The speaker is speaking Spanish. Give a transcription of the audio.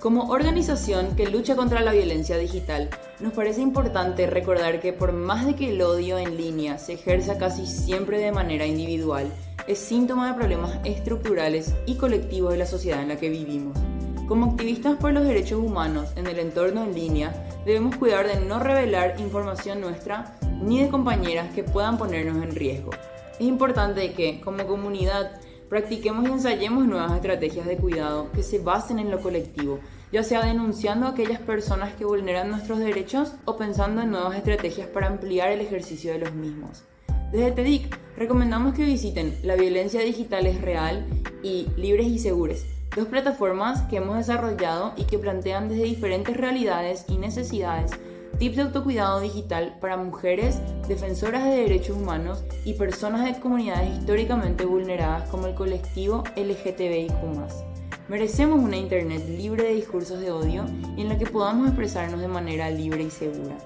Como organización que lucha contra la violencia digital, nos parece importante recordar que por más de que el odio en línea se ejerza casi siempre de manera individual, es síntoma de problemas estructurales y colectivos de la sociedad en la que vivimos. Como activistas por los derechos humanos en el entorno en línea, debemos cuidar de no revelar información nuestra ni de compañeras que puedan ponernos en riesgo. Es importante que, como comunidad, Practiquemos y ensayemos nuevas estrategias de cuidado que se basen en lo colectivo, ya sea denunciando a aquellas personas que vulneran nuestros derechos o pensando en nuevas estrategias para ampliar el ejercicio de los mismos. Desde TEDIC recomendamos que visiten La violencia digital es real y Libres y Seguros, dos plataformas que hemos desarrollado y que plantean desde diferentes realidades y necesidades tips de autocuidado digital para mujeres, defensoras de derechos humanos y personas de comunidades históricamente vulneradas como el colectivo LGTBIQ. Merecemos una Internet libre de discursos de odio y en la que podamos expresarnos de manera libre y segura.